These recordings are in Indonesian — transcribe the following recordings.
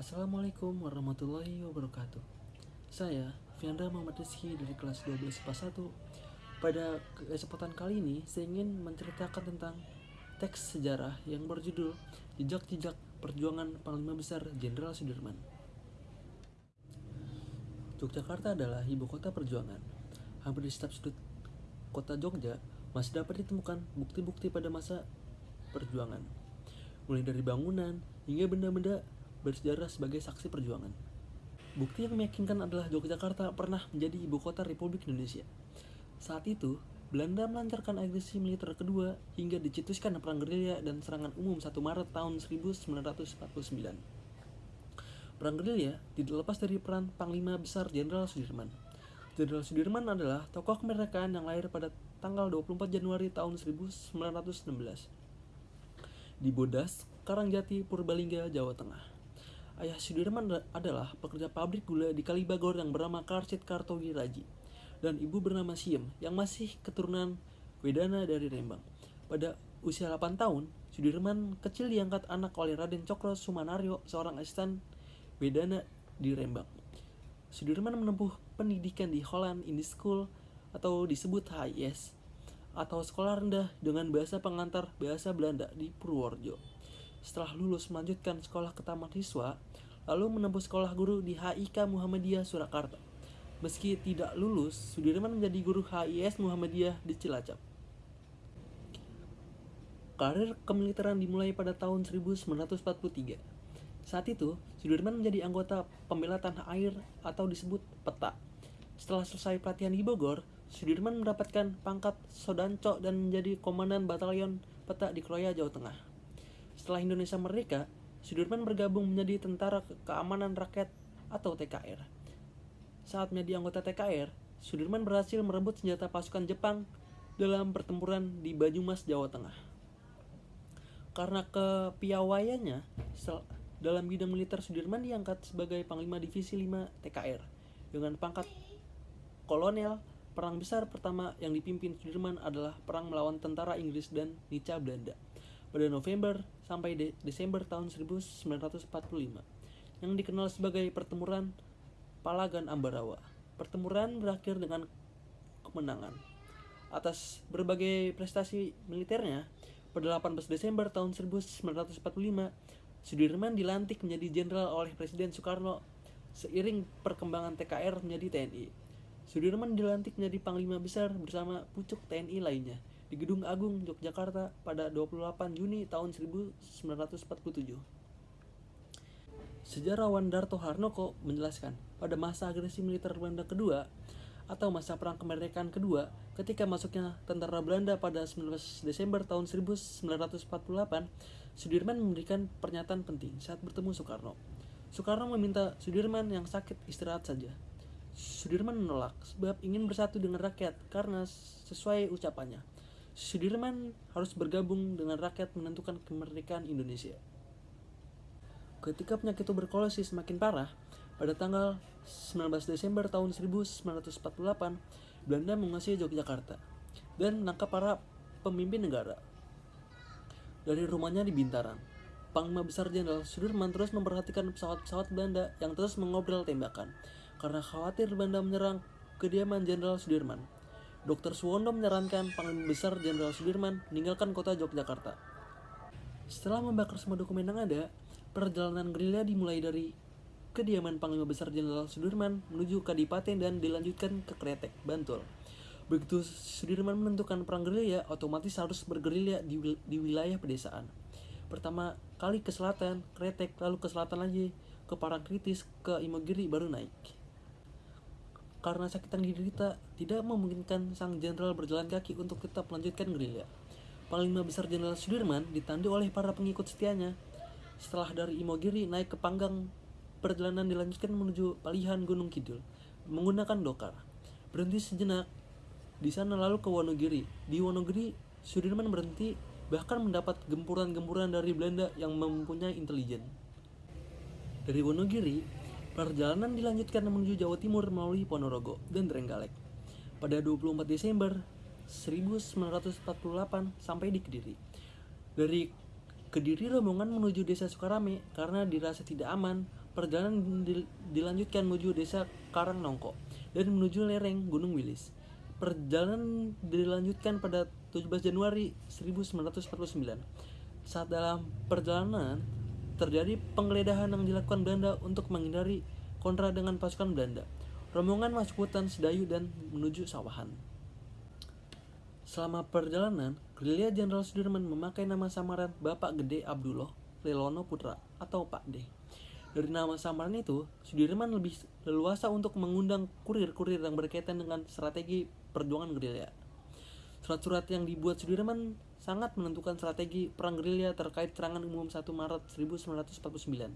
Assalamualaikum warahmatullahi wabarakatuh Saya, Fiandra Muhammad Rizky dari kelas 12 IPA 1 Pada kesempatan kali ini, saya ingin menceritakan tentang teks sejarah yang berjudul Jejak-jejak Perjuangan Panglima Besar Jenderal Sudirman Yogyakarta adalah ibu kota perjuangan. Hampir di setiap sudut kota Jogja masih dapat ditemukan bukti-bukti pada masa perjuangan. Mulai dari bangunan hingga benda-benda bersejarah sebagai saksi perjuangan. Bukti yang meyakinkan adalah Yogyakarta pernah menjadi ibu kota Republik Indonesia. Saat itu, Belanda melancarkan agresi militer kedua hingga dicetuskan perang gerilya dan serangan umum 1 Maret tahun 1949. Perang gerilya tidak lepas dari peran Panglima Besar Jenderal Sudirman. Jenderal Sudirman adalah tokoh kemerdekaan yang lahir pada tanggal 24 Januari tahun 1916 di Bodas, Karangjati, Purbalingga, Jawa Tengah. Ayah Sudirman adalah pekerja pabrik gula di Kalibagor yang bernama Karsit Kartogiraji dan ibu bernama Siem yang masih keturunan Wedana dari Rembang. Pada usia 8 tahun, Sudirman kecil diangkat anak oleh Raden Cokro Sumanaryo, seorang asisten Wedana di Rembang. Sudirman menempuh pendidikan di Holland Indie School atau disebut HIS atau sekolah rendah dengan bahasa pengantar bahasa Belanda di Purworejo. Setelah lulus melanjutkan sekolah ke taman siswa, lalu menempuh sekolah guru di HIK Muhammadiyah Surakarta. Meski tidak lulus, Sudirman menjadi guru HIS Muhammadiyah di Cilacap. Karir kemiliteran dimulai pada tahun 1943 saat itu, Sudirman menjadi anggota pembela tanah air atau disebut PETA. Setelah selesai pelatihan di Bogor, Sudirman mendapatkan pangkat Sodanco dan menjadi komandan batalion PETA di Kroya, Jawa Tengah. Setelah Indonesia merdeka, Sudirman bergabung menjadi Tentara Keamanan Rakyat atau TKR. Saat menjadi anggota TKR, Sudirman berhasil merebut senjata pasukan Jepang dalam pertempuran di Banyumas, Jawa Tengah. Karena kepiawaiannya, dalam bidang militer, Sudirman diangkat sebagai Panglima Divisi 5 TKR dengan pangkat kolonel. Perang besar pertama yang dipimpin Sudirman adalah perang melawan tentara Inggris dan Nica Belanda pada November sampai de Desember tahun 1945 yang dikenal sebagai pertempuran Palagan Ambarawa. Pertempuran berakhir dengan kemenangan. Atas berbagai prestasi militernya, pada 18 Desember tahun 1945, Sudirman dilantik menjadi jenderal oleh Presiden Soekarno seiring perkembangan TKR menjadi TNI. Sudirman dilantik menjadi Panglima Besar bersama pucuk TNI lainnya di Gedung Agung Yogyakarta pada 28 Juni tahun 1947. Sejarawan Darto Harnoko menjelaskan, pada masa agresi militer Belanda kedua atau masa perang kemerdekaan kedua, ketika masuknya tentara Belanda pada 19 Desember tahun 1948, Sudirman memberikan pernyataan penting saat bertemu Soekarno. Soekarno meminta Sudirman yang sakit istirahat saja. Sudirman menolak sebab ingin bersatu dengan rakyat karena sesuai ucapannya. Sudirman harus bergabung dengan rakyat menentukan kemerdekaan Indonesia. Ketika penyakit tuberkulosis semakin parah, pada tanggal 19 Desember tahun 1948, Belanda menguasai Yogyakarta dan menangkap para pemimpin negara dari rumahnya di Bintaran. Panglima Besar Jenderal Sudirman terus memperhatikan pesawat-pesawat Belanda yang terus mengobrol tembakan karena khawatir Belanda menyerang kediaman Jenderal Sudirman. Dr. Suwondo menyarankan Panglima Besar Jenderal Sudirman meninggalkan kota Yogyakarta. Setelah membakar semua dokumen yang ada, perjalanan gerilya dimulai dari kediaman Panglima Besar Jenderal Sudirman menuju Kadipaten dan dilanjutkan ke Kretek, Bantul. Begitu Sudirman menentukan perang gerilya, otomatis harus bergerilya di, di wilayah pedesaan. Pertama kali ke selatan, Kretek, lalu ke selatan lagi, ke Parangkritis, ke Imogiri, baru naik. Karena sakit yang diderita, tidak memungkinkan sang jenderal berjalan kaki untuk tetap melanjutkan gerilya. Panglima Besar Jenderal Sudirman ditandu oleh para pengikut setianya. Setelah dari Imogiri naik ke Panggang, perjalanan dilanjutkan menuju Palihan Gunung Kidul menggunakan dokar. Berhenti sejenak di sana lalu ke Wonogiri. Di Wonogiri, Sudirman berhenti bahkan mendapat gempuran-gempuran dari Belanda yang mempunyai intelijen. Dari Wonogiri, perjalanan dilanjutkan menuju Jawa Timur melalui Ponorogo dan Trenggalek. Pada 24 Desember 1948 sampai di Kediri. Dari Kediri rombongan menuju desa Sukarame karena dirasa tidak aman perjalanan dilanjutkan menuju desa Karangnongko dan menuju lereng Gunung Wilis. Perjalanan dilanjutkan pada 17 Januari 1949. Saat dalam perjalanan terjadi penggeledahan yang dilakukan Belanda untuk menghindari kontra dengan pasukan Belanda. Rombongan masuk hutan Sedayu dan menuju sawahan. Selama perjalanan, gerilya Jenderal Sudirman memakai nama samaran Bapak Gede Abdullah Lelono Putra atau Pak D. Dari nama samaran itu, Sudirman lebih leluasa untuk mengundang kurir-kurir yang berkaitan dengan strategi perjuangan gerilya. Surat-surat yang dibuat Sudirman sangat menentukan strategi perang gerilya terkait serangan umum 1 Maret 1949.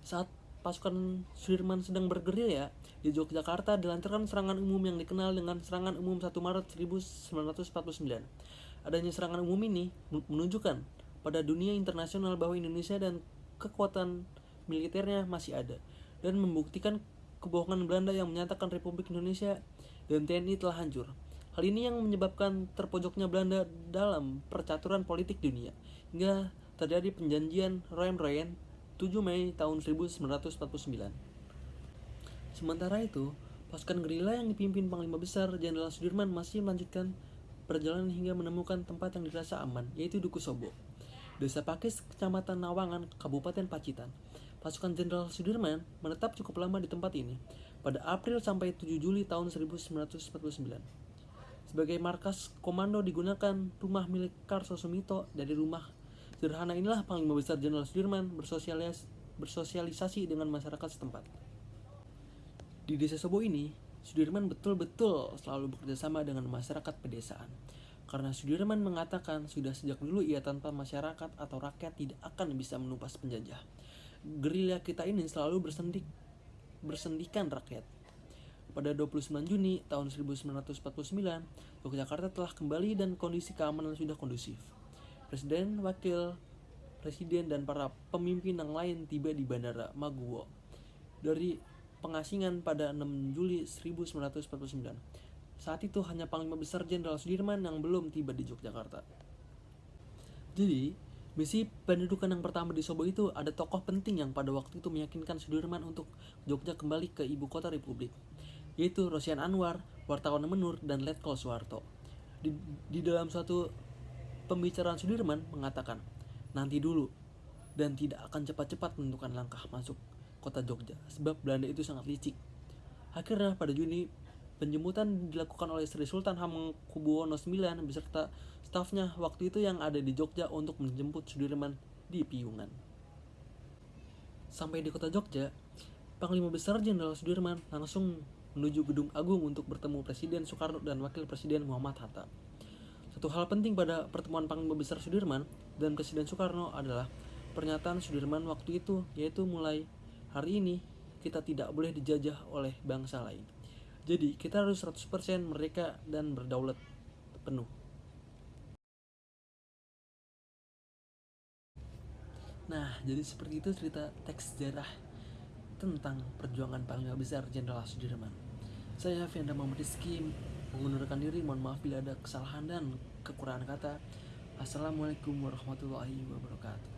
Saat pasukan Sudirman sedang bergerilya di Yogyakarta dilancarkan serangan umum yang dikenal dengan serangan umum 1 Maret 1949. Adanya serangan umum ini menunjukkan pada dunia internasional bahwa Indonesia dan kekuatan militernya masih ada dan membuktikan kebohongan Belanda yang menyatakan Republik Indonesia dan TNI telah hancur. Hal ini yang menyebabkan terpojoknya Belanda dalam percaturan politik dunia hingga terjadi penjanjian Royan-Royan 7 Mei tahun 1949. Sementara itu, pasukan gerila yang dipimpin Panglima Besar Jenderal Sudirman masih melanjutkan perjalanan hingga menemukan tempat yang dirasa aman, yaitu Duku Sobo. Desa Pakis, Kecamatan Nawangan, Kabupaten Pacitan. Pasukan Jenderal Sudirman menetap cukup lama di tempat ini, pada April sampai 7 Juli tahun 1949. Sebagai markas komando digunakan rumah milik Karso Sumito dari rumah Sederhana inilah Panglima Besar Jenderal Sudirman bersosialis bersosialisasi dengan masyarakat setempat. Di desa Sobo ini, Sudirman betul-betul selalu bekerja sama dengan masyarakat pedesaan. Karena Sudirman mengatakan sudah sejak dulu ia tanpa masyarakat atau rakyat tidak akan bisa menumpas penjajah. Gerilya kita ini selalu bersendik bersendikan rakyat. Pada 29 Juni tahun 1949, Yogyakarta telah kembali dan kondisi keamanan sudah kondusif. Presiden, Wakil Presiden, dan para pemimpin yang lain tiba di Bandara Maguwo dari pengasingan pada 6 Juli 1949. Saat itu hanya Panglima Besar Jenderal Sudirman yang belum tiba di Yogyakarta. Jadi, misi pendudukan yang pertama di Sobo itu ada tokoh penting yang pada waktu itu meyakinkan Sudirman untuk Jogja kembali ke ibu kota Republik, yaitu Rosian Anwar, wartawan Menur, dan Letkol Soeharto. Di, di dalam suatu Pembicaraan Sudirman mengatakan, nanti dulu, dan tidak akan cepat-cepat menentukan langkah masuk kota Jogja, sebab Belanda itu sangat licik. Akhirnya pada Juni, penjemputan dilakukan oleh Sri Sultan Hamengkubuwono IX beserta stafnya waktu itu yang ada di Jogja untuk menjemput Sudirman di Piungan. Sampai di kota Jogja, Panglima Besar Jenderal Sudirman langsung menuju Gedung Agung untuk bertemu Presiden Soekarno dan Wakil Presiden Muhammad Hatta. Satu hal penting pada pertemuan Panglima Besar Sudirman dan Presiden Soekarno adalah pernyataan Sudirman waktu itu, yaitu mulai hari ini kita tidak boleh dijajah oleh bangsa lain. Jadi kita harus 100% mereka dan berdaulat penuh. Nah, jadi seperti itu cerita teks sejarah tentang perjuangan Panglima Besar Jenderal Sudirman. Saya Fianda Muhammad Rizky mengundurkan diri. Mohon maaf bila ada kesalahan dan kekurangan kata. Assalamualaikum warahmatullahi wabarakatuh